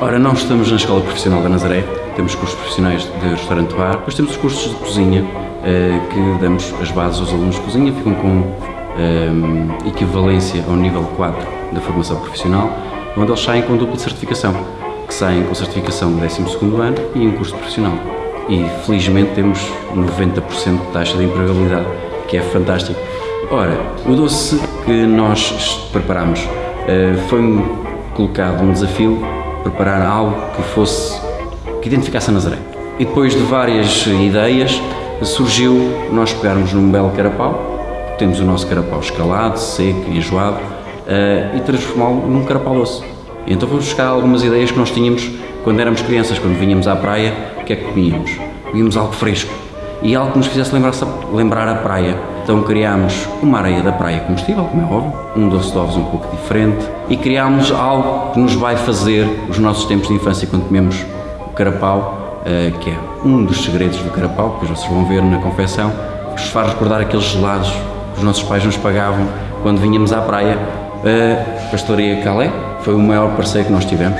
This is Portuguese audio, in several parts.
nós estamos na Escola Profissional da Nazaré, temos cursos profissionais de restaurante bar, depois temos os cursos de cozinha, eh, que damos as bases aos alunos de cozinha, ficam com eh, equivalência ao nível 4 da formação profissional, onde eles saem com dupla certificação, que saem com certificação do 12º ano e um curso profissional. E felizmente temos 90% de taxa de empregabilidade, que é fantástico. Ora, o doce que nós preparamos eh, foi colocado um desafio preparar algo que fosse que identificasse a Nazaré. E depois de várias ideias surgiu nós pegarmos num belo carapau, temos o nosso carapau escalado, seco e enjoado, uh, e transformá-lo num carapau doce. E então vamos buscar algumas ideias que nós tínhamos quando éramos crianças, quando vinhamos à praia, o que é que comíamos? Comíamos algo fresco e algo que nos fizesse lembrar, lembrar a praia. Então criámos uma areia da praia comestível, como é óbvio, um doce de ovos um pouco diferente e criámos algo que nos vai fazer os nossos tempos de infância quando comemos o carapau, eh, que é um dos segredos do carapau, que vocês vão ver na confecção, que nos faz recordar aqueles gelados que os nossos pais nos pagavam quando vinhamos à praia. A Pastoria Calé foi o maior parceiro que nós tivemos,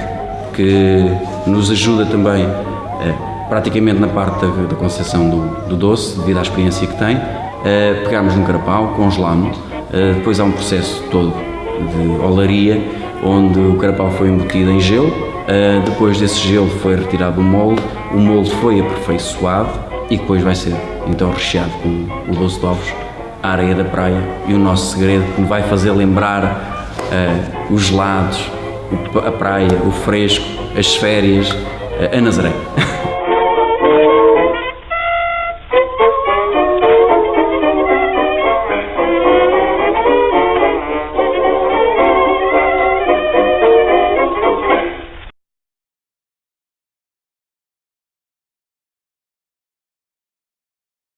que nos ajuda também eh, praticamente na parte da, da concepção do, do, doce, devido à experiência que tem. Uh, pegámos um carapau, congelámos, uh, depois há um processo todo de olaria, onde o carapau foi embutido em gelo, uh, depois desse gelo foi retirado o molde, o molde foi aperfeiçoado e depois vai ser então recheado com o doce de ovos, a areia da praia e o nosso segredo que vai fazer lembrar os gelados, a praia, o fresco, as férias, a Nazaré.